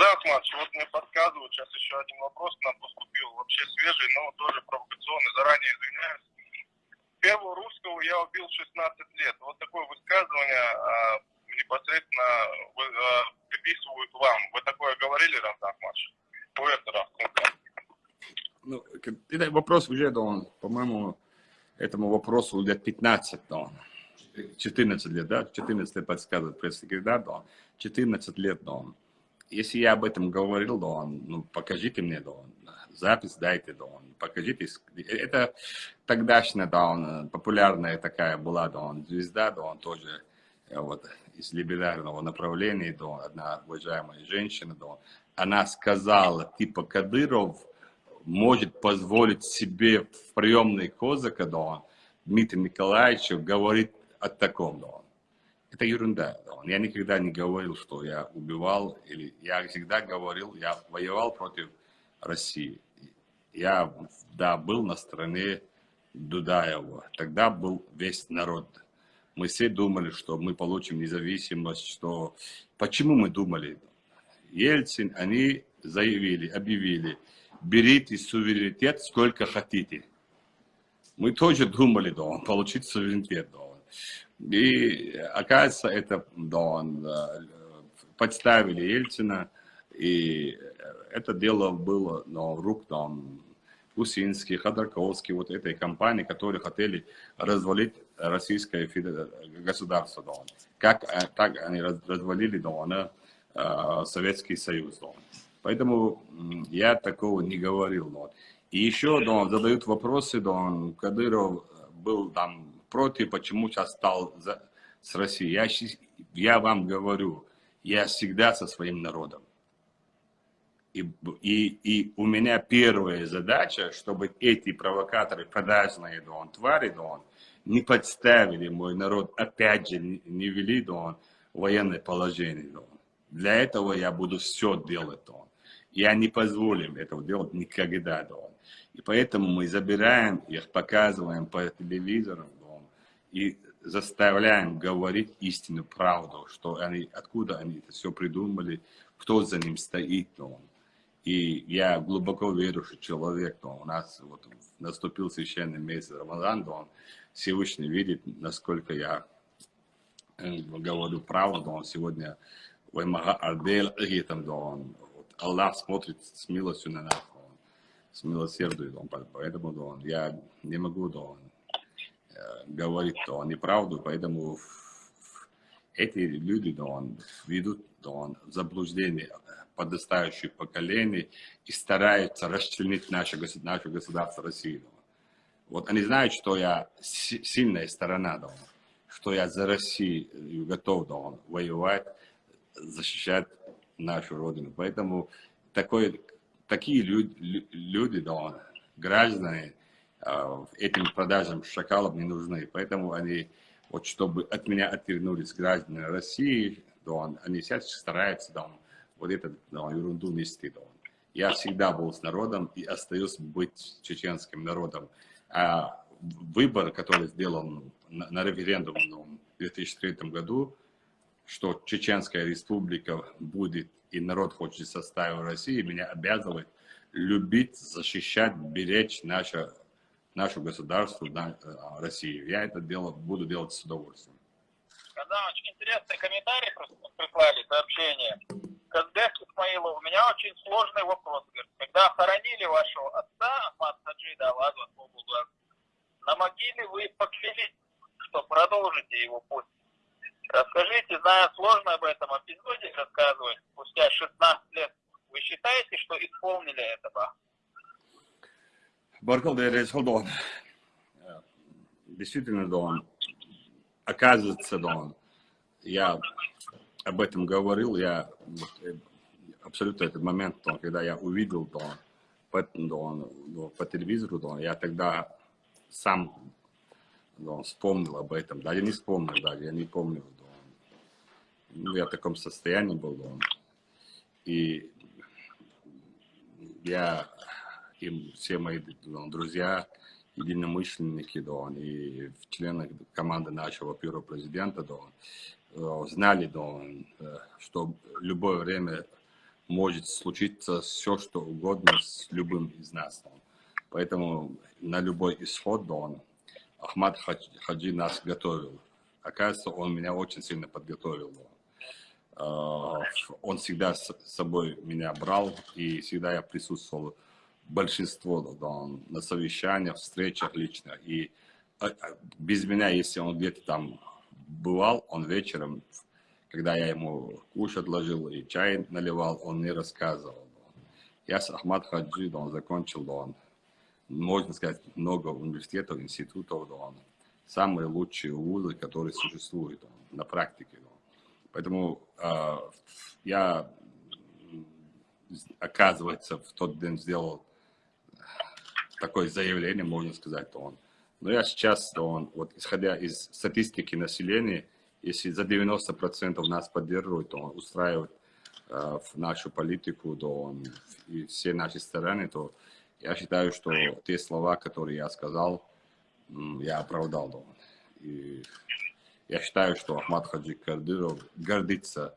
Да, Ахматович, вот мне подсказывают, сейчас еще один вопрос нам поступил, вообще свежий, но тоже провокационный, заранее извиняюсь. Первого русского я убил 16 лет. Вот такое высказывание а, непосредственно вы, а, приписывают вам. Вы такое говорили, Рамзан Ахматович? Ну, это вопрос уже, да, по-моему, этому вопросу лет 15, да, 14 лет, да, 14 лет подсказывает пресс-секретарь, да, 14 лет, да. Если я об этом говорил, да, ну, покажите мне, да, запись дайте, да, покажите. Это тогдашняя, да, популярная такая была, да, звезда, да, он тоже, э, вот, из либерального направления, да, одна уважаемая женщина, да, она сказала, типа, Кадыров может позволить себе в приемной Козака, да, Дмитрию Николаевичу говорить о таком, да. Это ерунда. Да. Я никогда не говорил, что я убивал, или я всегда говорил, я воевал против России. Я, да, был на стороне Дудаева. Тогда был весь народ. Мы все думали, что мы получим независимость, что... Почему мы думали? Ельцин, они заявили, объявили, берите суверенитет сколько хотите. Мы тоже думали, да, получить суверенитет, да. И оказывается, это, да, э, подставили Ельцина, и это дело было на рук там Гусинский, Ходорковский, вот этой компании, которые хотели развалить российское государство. Да. Как э, так они развалили да, Э, Советский Союз. Да. Поэтому я такого не говорил. Да. И еще да, задают вопросы, да, Кадыров был там против, почему сейчас стал за, с Россией. Я, я вам говорю, я всегда со своим народом. И, и, и у меня первая задача, чтобы эти провокаторы, продажные да, твари, да, не подставили мой народ, опять же, не, не вели да, военное положение. Да. Для этого я буду все делать, он. Я не позволим этого делать никогда, он. И поэтому мы забираем их, показываем по телевизору, он, и заставляем говорить истину, правду, что они, откуда они это все придумали, кто за ним стоит. Ну. И я глубоко верю, что человек, ну, у нас вот наступил священный месяц Рамадан, он Всевышний видит, насколько я э, говорю правду, он сегодня он, Аллах смотрит с милостью на нас, он, с милосердием, поэтому он, я не могу, да он, э, говорить да, он, неправду, поэтому эти люди да, он, ведут да, он, заблуждение подрастающих поколений и стараются расчленить наше, наше государство России. Да. Вот они знают, что я сильная сторона, да, что я за Россию готов да, он, воевать, защищать нашу родину. Поэтому такой, такие люди, люди да, граждане, а, этим продажам шакалов не нужны. Поэтому они, вот чтобы от меня отвернулись граждане России, да, они сейчас стараются да, вот эту да, ерунду нести. Да. Я всегда был с народом и остаюсь быть чеченским народом. А выбор, который сделан на, на референдуме в 2003 году, что Чеченская республика будет, и народ хочет состава России, меня обязывает любить, защищать, беречь наше, наше государство, на, э, Россию. Я это дело, буду делать с удовольствием. Когда очень интересный комментарий прислали, сообщение. Казбек Исмаилов, у меня очень сложный вопрос. Когда хоронили вашего отца, Ахмад Хаджида, Аллаху на могиле вы поклялись, что продолжите его путь. Расскажите, зная сложно об этом эпизоде рассказывать, спустя 16 лет, вы считаете, что исполнили этого? Баркал Дон. Действительно, Дон. Оказывается, Дон. Я об этом говорил, я э, абсолютно этот момент, когда я увидел Дон, по, Дон, по телевизору, Дон, я тогда сам Дон, вспомнил об этом. Да, я не вспомнил даже, я не помню ну, я в таком состоянии был. Он. И я и все мои он, друзья, единомышленники, да, и члены команды нашего первого президента, да, он, знали, да, э, что в любое время может случиться все, что угодно с любым из нас. Поэтому на любой исход, он, Ахмад Хаджи нас готовил. Оказывается, он меня очень сильно подготовил. А, он всегда с собой меня брал, и всегда я присутствовал большинство да, на совещаниях, встречах лично. И а, а, без меня, если он где-то там бывал, он вечером, когда я ему кушать ложил и чай наливал, он не рассказывал. Я с Ахмад Хаджи, да, он закончил, да, он, можно сказать, много университетов, институтов, да, он, самые лучшие вузы, которые существуют да, на практике. Да. Поэтому э, я, оказывается, в тот день сделал такое заявление, можно сказать, то он. Но я сейчас, то он, вот исходя из статистики населения, если за 90% нас поддерживают, то он устраивает э, в нашу политику, то он, и все наши стороны, то я считаю, что те слова, которые я сказал, я оправдал. Да, и я считаю, что Ахмад Хаджи Кардыров гордится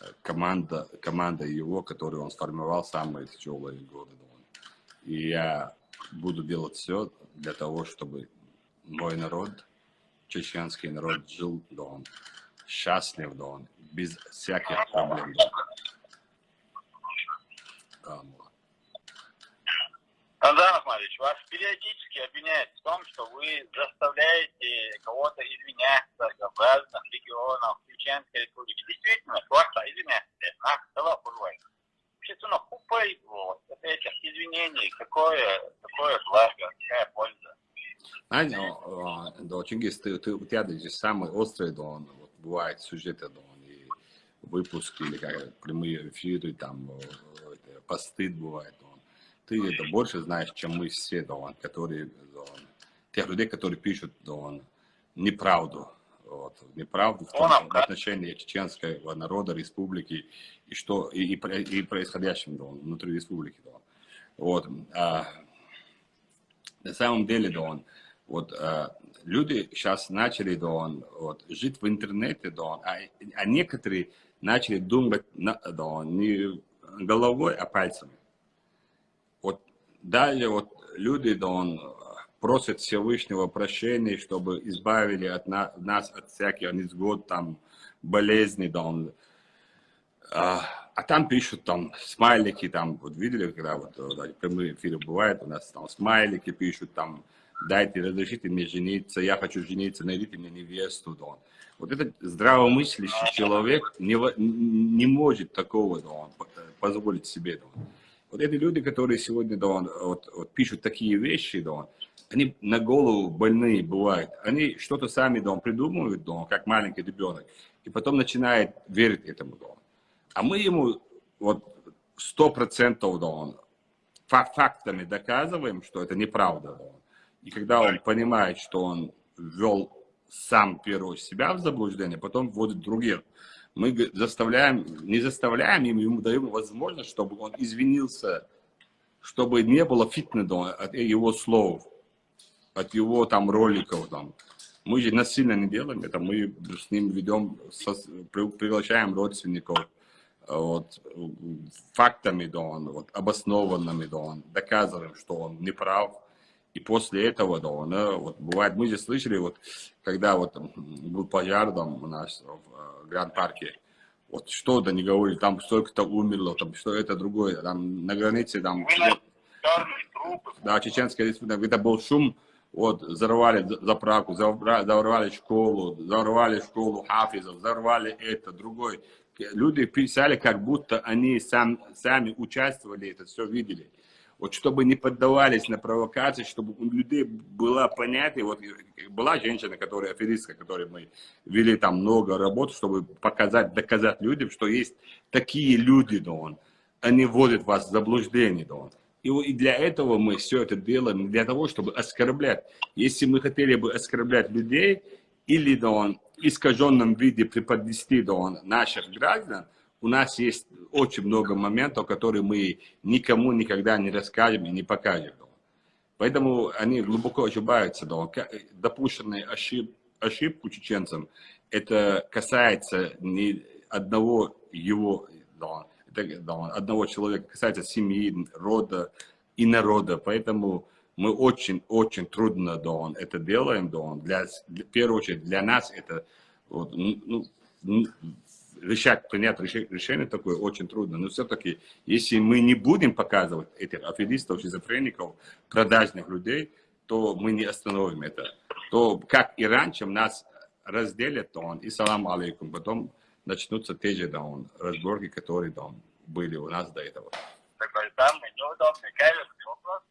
э, команда, команда его, которую он сформировал самые тяжелые годы. И я буду делать все для того, чтобы мой народ, чеченский народ, жил, да он счастлив, да он без всяких проблем. Да, Андрей Ахмадович, вас периодически обвиняют в том, что вы заставляете кого-то извиняться в разных регионах Чеченской республики. Действительно, класса извиняться. Нас сказал Бурвай. Общественно купой вот, этих извинений, какое, какое благо, какая польза. Знаете, да, Чингис, ты, ты, у тебя даже самые острые, да, вот, бывают сюжеты, да, и выпуски, или как прямые эфиры, там, посты бывают, да, ты это больше знаешь, чем мы все, да, он, которые, да, он, тех людей, которые пишут да, он, неправду, вот, неправду в, том, в отношении чеченского народа, республики и что и, и, и происходящим да, внутри республики. Да. Вот, а, на самом деле, да, он, вот, а, люди сейчас начали да, он, вот, жить в интернете, да, он, а, а некоторые начали думать на, да, он, не головой, а пальцами. Далее вот люди, да, он просит Всевышнего прощения, чтобы избавили от на, нас от всяких несгод, там, болезней, он, а, а там пишут там смайлики, там, вот видели, когда вот да, прямые эфиры бывают, у нас там смайлики пишут, там, дайте, разрешите мне жениться, я хочу жениться, найдите мне невесту, да. Вот этот здравомыслящий человек не, не может такого, да, позволить себе, да. Вот эти люди, которые сегодня да, вот, вот, пишут такие вещи, да, они на голову больные бывают. Они что-то сами да, придумывают, да, как маленький ребенок, и потом начинает верить этому. Да. А мы ему вот сто процентов да, фактами доказываем, что это неправда. Да. И когда он понимает, что он ввел сам первого себя в заблуждение, потом вводит других мы заставляем, не заставляем им, ему даем возможность, чтобы он извинился, чтобы не было фитнеса от его слов, от его там роликов. Там. Мы же насильно не делаем это, мы с ним ведем, со, приглашаем родственников вот, фактами, да, он, вот, обоснованными, да, он, доказываем, что он не прав. И после этого, да, он, вот, бывает, мы же слышали, вот, когда вот был пожар там у нас в Гранд-парке. Вот что-то не говорили, там столько-то умерло, там что это другое, там на границе, там... Да, Чеченская республика, это был шум, вот, взорвали заправку, взорвали школу, взорвали школу хафизов, взорвали это, другой. Люди писали, как будто они сам, сами участвовали, это все видели вот чтобы не поддавались на провокации, чтобы у людей было понятие, вот была женщина, которая аферистка, которой мы вели там много работ, чтобы показать, доказать людям, что есть такие люди, да он, они вводят вас в заблуждение, да он. И, для этого мы все это делаем, для того, чтобы оскорблять. Если мы хотели бы оскорблять людей, или да он, искаженном виде преподнести да он, наших граждан, у нас есть очень много моментов, которые мы никому никогда не расскажем и не покажем. Поэтому они глубоко ошибаются. Да. Допущенные ошиб, ошибку чеченцам, это касается не одного его да, это, да, одного человека, касается семьи, рода и народа, поэтому мы очень-очень трудно, да, он, это делаем, да, он, для, для, в первую очередь для нас это, вот, ну, ну решать, принять решение такое очень трудно. Но все-таки, если мы не будем показывать этих аферистов, шизофреников, продажных людей, то мы не остановим это. То, как и раньше, нас разделят, то он, и салам алейкум, потом начнутся те же, да, он, разборки, которые, да, он, были у нас до этого. Такой самый неудобный, каверзный вопрос,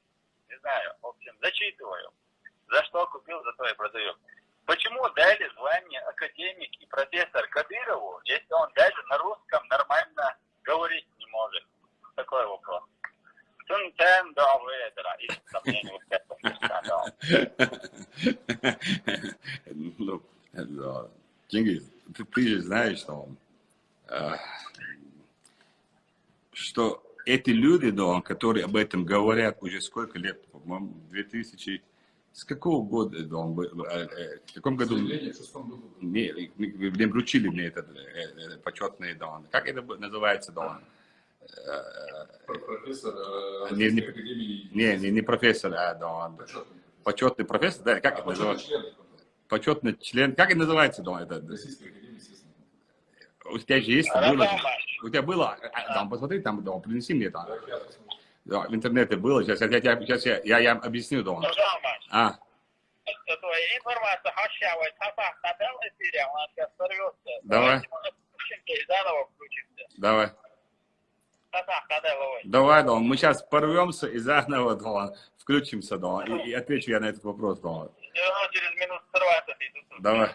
не знаю, в общем, зачитываю. За что купил, за то и продаю. Почему дали звание академик и профессор Кадырову, если он даже на русском нормально говорить не может? Такой вопрос. Ну, да. Ты, же знаешь, что, э, что эти люди, да, которые об этом говорят уже сколько лет, по-моему, 2000 с какого года да, он был? Э, э, в каком году? Не, мне вручили мне этот э, почетный дон. Как это называется дон? Профессор не, не. Не, не, не профессор, а дон. Почетный. Почетный профессор, да, как а, это называется? Член. Почетный член. Как это называется дон? Это... Российской. У тебя же есть? Было, у тебя было? Там, посмотри, там, дом, принеси мне там. Да, в интернете было, сейчас, я, я, сейчас я, я, я объясню, Дон. А. Давай. Давай. Давай, Дон, мы сейчас порвемся и заново, Дон, включимся, Дон, и, и отвечу я на этот вопрос, Дон. Через минут 40 Давай.